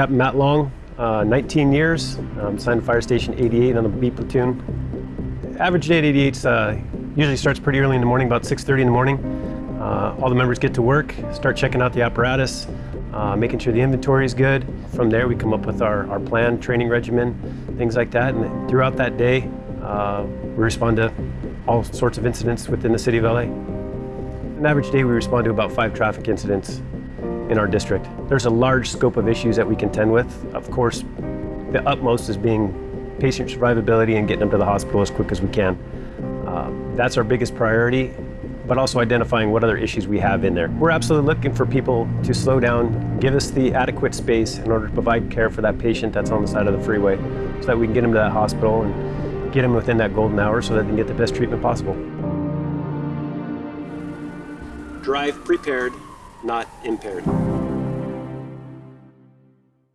Captain Matt Long, uh, 19 years, um, to Fire Station 88 on the B platoon. Average day at 88 uh, usually starts pretty early in the morning, about 6.30 in the morning. Uh, all the members get to work, start checking out the apparatus, uh, making sure the inventory is good. From there, we come up with our, our plan, training regimen, things like that. And throughout that day, uh, we respond to all sorts of incidents within the city of LA. An average day, we respond to about five traffic incidents in our district. There's a large scope of issues that we contend with. Of course, the utmost is being patient survivability and getting them to the hospital as quick as we can. Uh, that's our biggest priority, but also identifying what other issues we have in there. We're absolutely looking for people to slow down, give us the adequate space in order to provide care for that patient that's on the side of the freeway so that we can get them to that hospital and get them within that golden hour so that they can get the best treatment possible. Drive prepared, not impaired.